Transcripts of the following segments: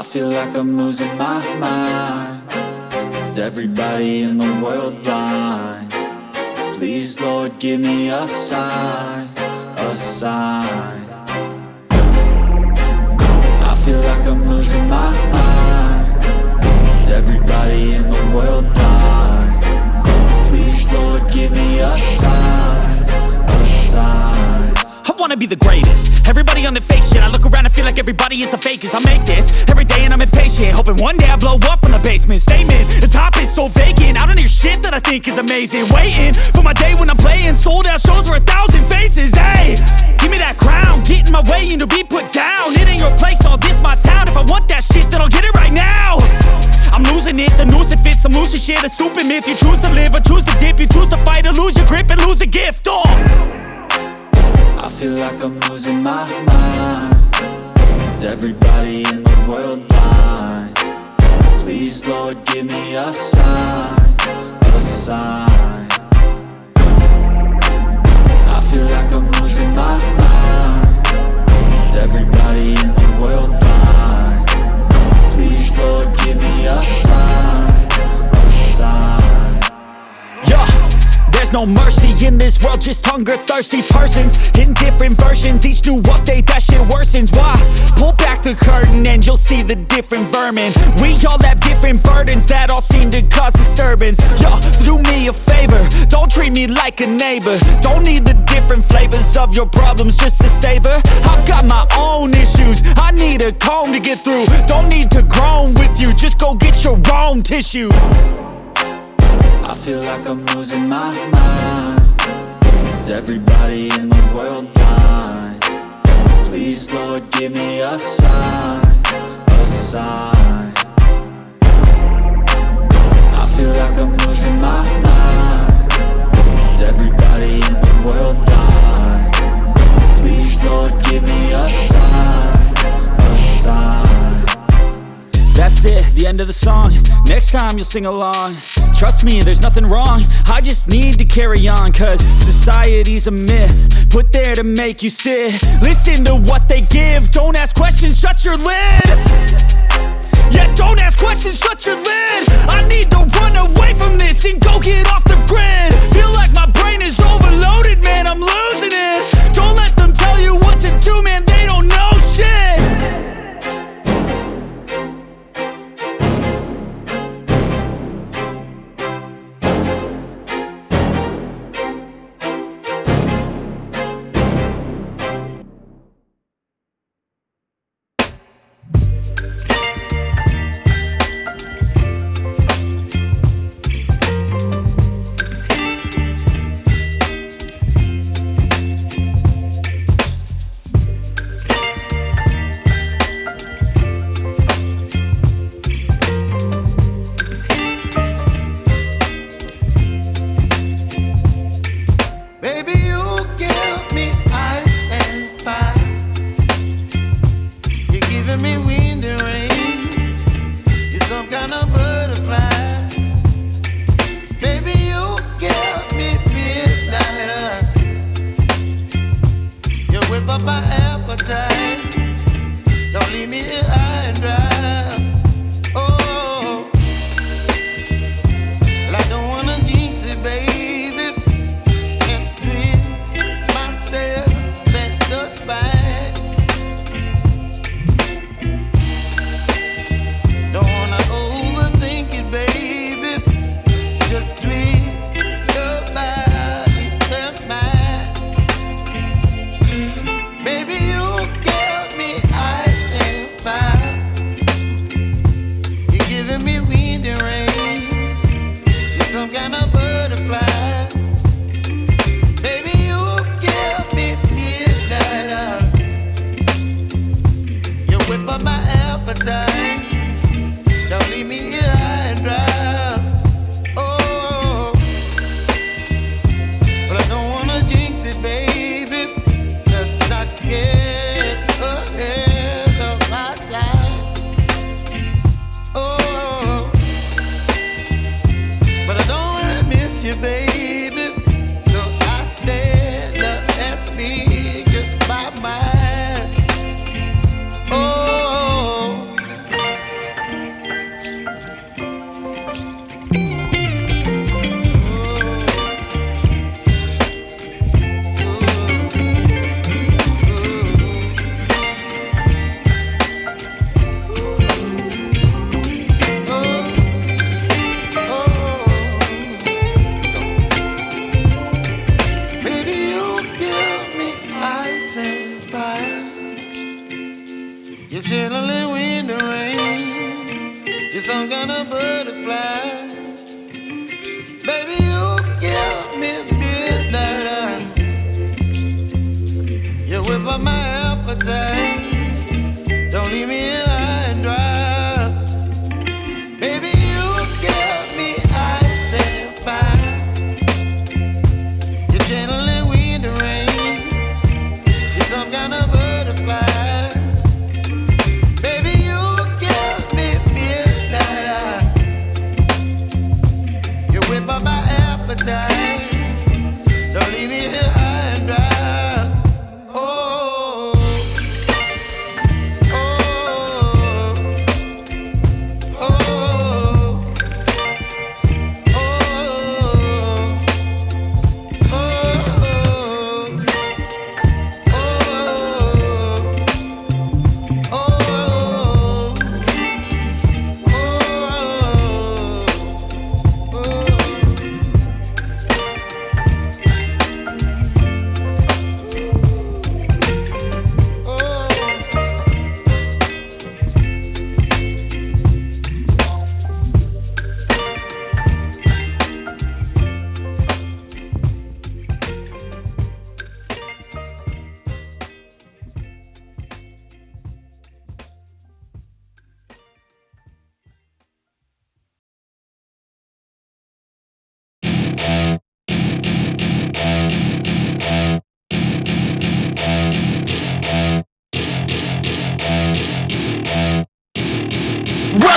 I feel like I'm losing my mind Is everybody in the world blind? Please Lord give me a sign, a sign I feel like I'm losing my mind Is everybody in the world blind? Please Lord give me a sign, a sign wanna be the greatest. Everybody on the fake shit I look around and feel like everybody is the fakest. I make this every day and I'm impatient Hoping one day I blow up from the basement. Statement, the top is so vacant. I don't hear shit that I think is amazing. Waiting for my day when I'm playing Sold out shows for a thousand faces. Hey, give me that crown. Get in my way and to be put down. It ain't your place, all this my town. If I want that shit then I'll get it right now. I'm losing it, the noose it fits I'm losing shit, a stupid myth You choose to live or choose to dip. You choose to fight or lose your grip and lose a gift. Oh. I feel like I'm losing my mind. Is everybody in the world blind? Please Lord give me a sign, a sign. I feel like I'm losing my mind. Is everybody in the world blind? Please Lord give me a sign, a sign. Yeah, there's no mercy in this world, just hunger thirsty persons in different versions. Each new update, that shit worsens. Why? Pull back the curtain and you'll see the different vermin. We all have different burdens that all seem to cause disturbance. Yo, so do me a favor, don't treat me like a neighbor. Don't need the different flavors of your problems just to savor. I've got my own issues, I need a comb to get through. Don't need to groan with you, just go get your own tissue. I feel like I'm losing my mind Is everybody in the world blind? Please Lord give me a sign, a sign I feel like I'm losing my mind Is everybody in the world blind? Please Lord give me a sign, a sign That's it, the end of the song. Next time you'll sing along. Trust me, there's nothing wrong. I just need to carry on Cause society's a myth Put there to make you sit. Listen to what they give. Don't ask questions, shut your lid. Yeah, don't ask questions, shut your lid. I need to run away from this And go get off the grid. Feel like my brain is overloaded, man I'm losing it. Don't let them tell you what to do, man They don't know up my appetite.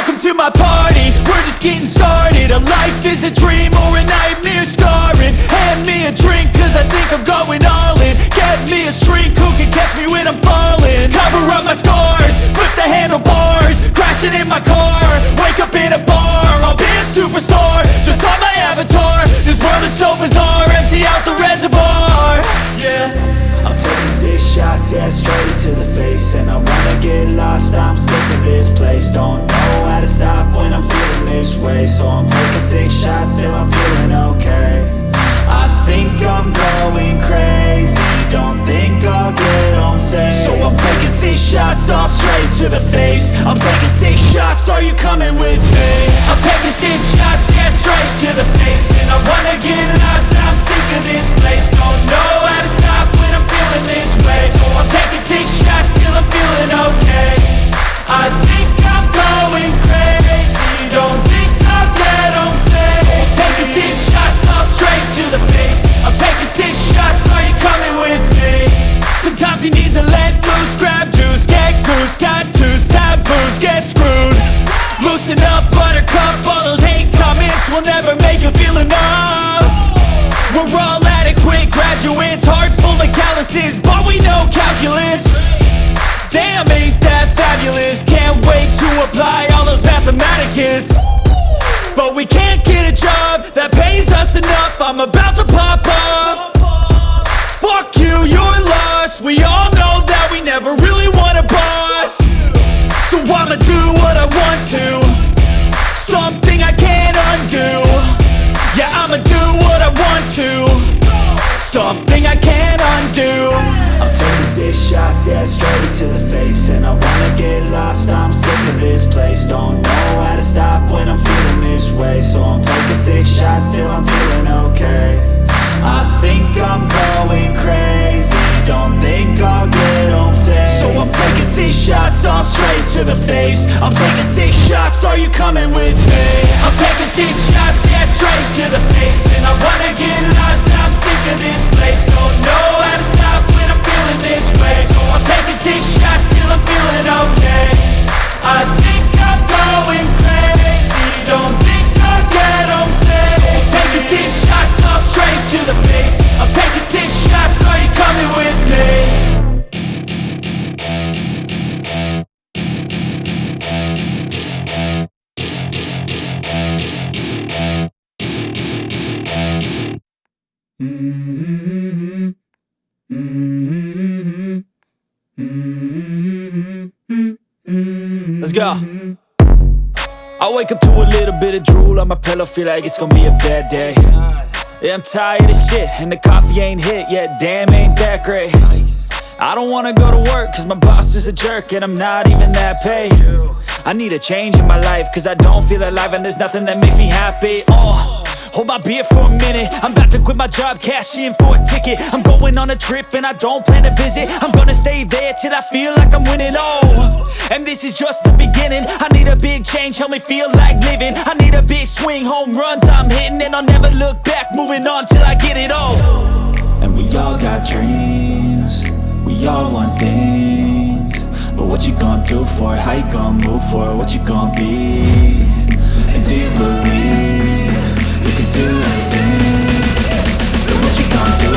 Welcome to my party, we're just getting started. A life is a dream or a nightmare scarring. Hand me a drink cause I think I'm going all in. Get me a shrink who can catch me when I'm falling. Cover up my scars, flip the handlebars. Crashing in my car, wake up in a bar. I'll be a superstar, just on my avatar. This world is so bizarre, empty out the reservoir. Yeah taking six shots, yeah, straight to the face. And I wanna get lost, I'm sick of this place. Don't know how to stop when I'm feeling this way. So I'm taking six shots till I'm feeling okay. I think I'm going crazy. Don't think I'll get home safe. So I'm taking six shots, all straight to the face. I'm taking six shots, are you coming with me? I'm taking six shots, yeah, straight to the face. And I wanna get lost, I'm sick of this place We're all adequate graduates, heart full of calluses, but we know calculus. Damn, ain't that fabulous? Can't wait to apply all those mathematicus. But we can't get a job that pays us enough. I'm about to pop off Something I can't undo. I'm taking six shots, yeah, straight to the face. And I wanna get lost, I'm sick of this place. Don't know how to stop when I'm feeling this way. So I'm taking six shots till I'm feeling okay I think I'm going crazy. Don't think I'll get home safe. So I'm taking six shots, all straight to the face. I'm taking six shots, are you coming with me? I'm taking six shots, yeah, straight to the face. And I wanna get lost, I'm sick of this place. Don't know how to stop when I'm feeling this way. So I'm taking six Go. I wake up to a little bit of drool on my pillow, feel like it's gonna be a bad day. Yeah, I'm tired of shit, and the coffee ain't hit yet, damn, ain't that great. I don't wanna go to work cause my boss is a jerk and I'm not even that paid I need a change in my life cause I don't feel alive and there's nothing that makes me happy Oh, hold my beer for a minute. I'm about to quit my job, cash in for a ticket. I'm going on a trip and I don't plan to visit. I'm gonna stay there till I feel like I'm winning, oh And this is just the beginning. I need a big change, help me feel like living. I need a big swing, home runs I'm hitting. And I'll never look back, moving on till I get it all. And we all got dreams. We all want things. But what you gonna do for it? How you gonna move for it? What you gonna be? And do you believe do anything. What you gonna do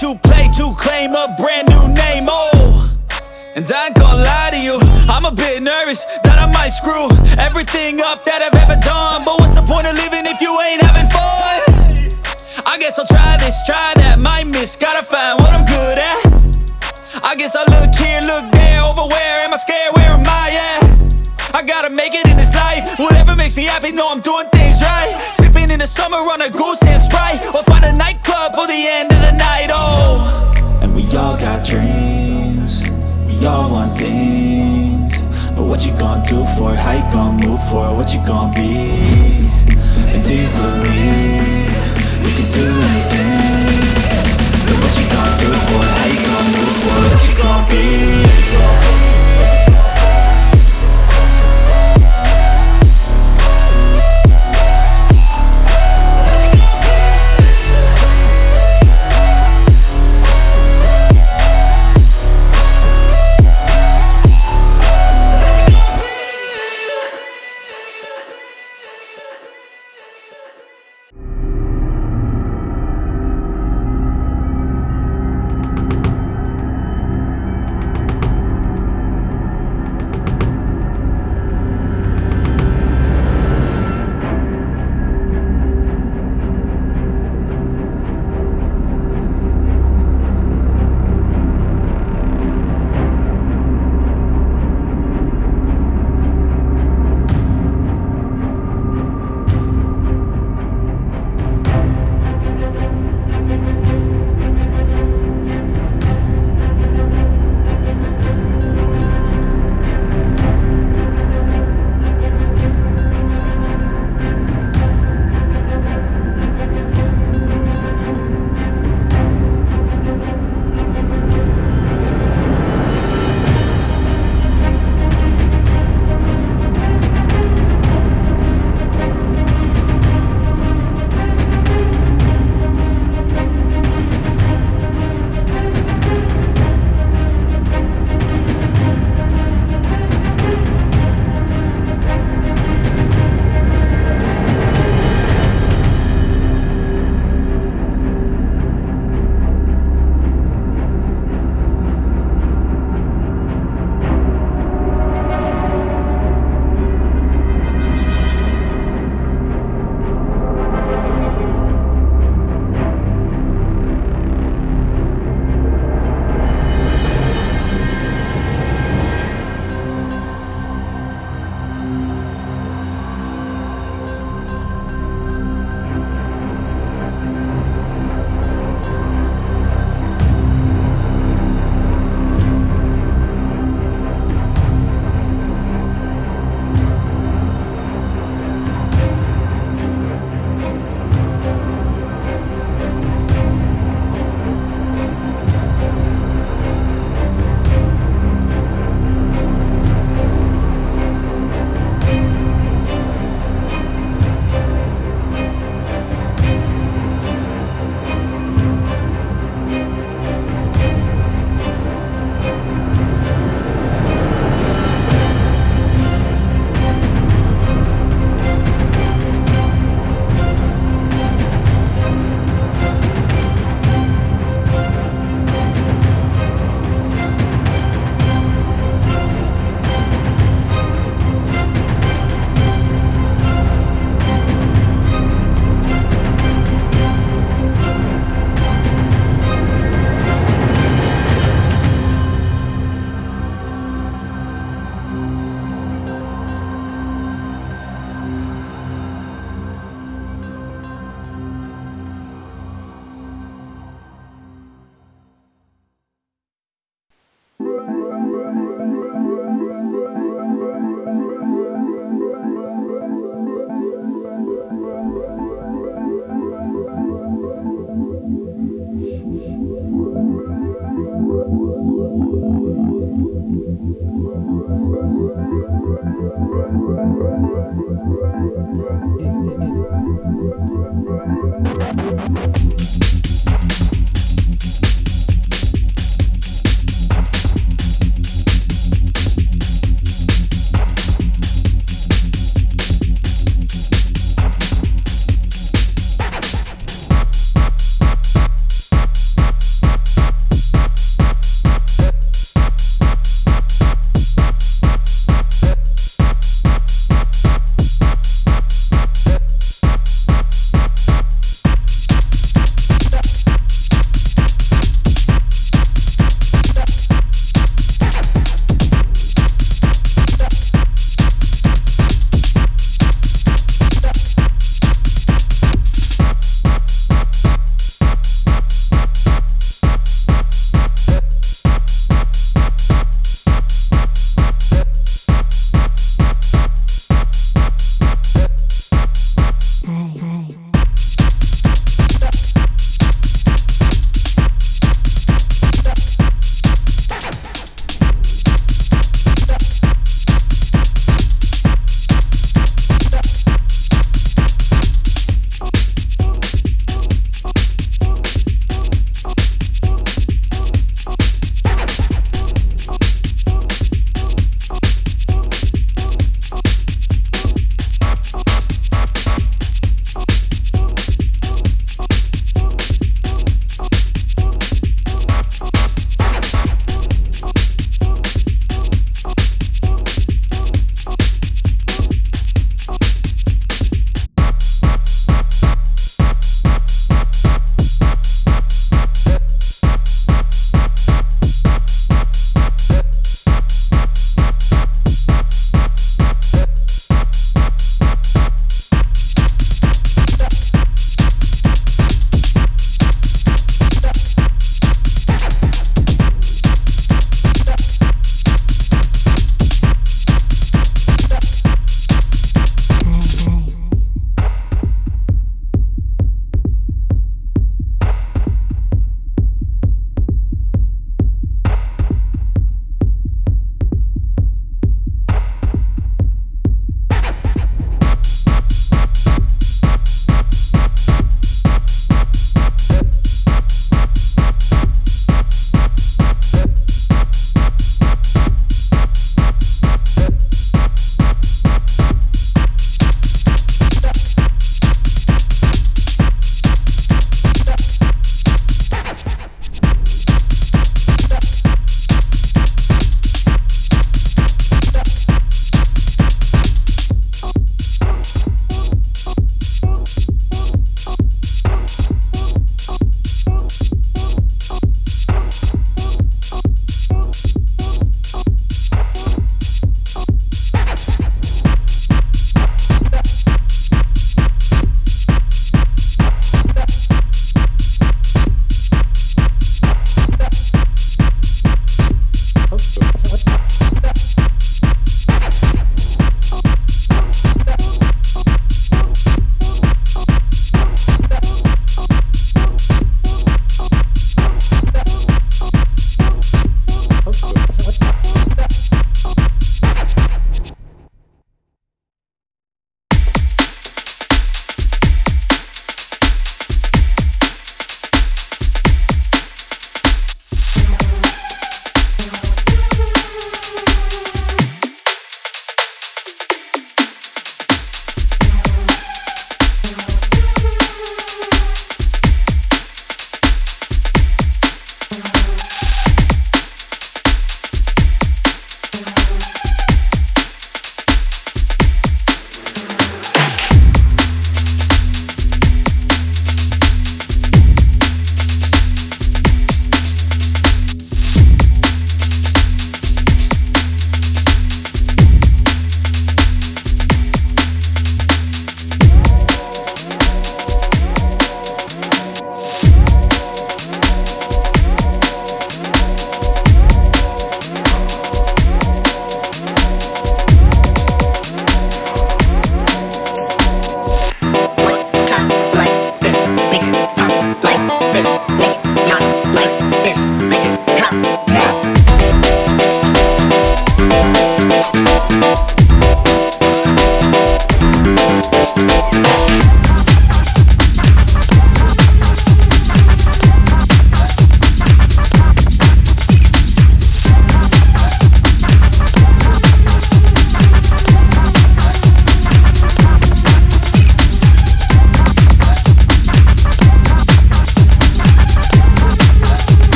to play, to claim a brand new name. Oh. And I ain't gonna lie to you, I'm a bit nervous that I might screw everything up that I've ever done. But what's the point of living if you ain't having fun? I guess I'll try this, try that, might miss, gotta find what I'm good at. I guess I look here, look there, over where am I scared, where am I at? I gotta make it in this life, whatever makes me happy, know I'm doing things right Sipping in the summer on a goose and Sprite for the end of the night, oh And we all got dreams We all want things But what you gonna do for it? How you gonna move for it? What you gonna be? And do you believe You can do anything? And what you gonna do for it? How you gonna move for it? What you gonna be?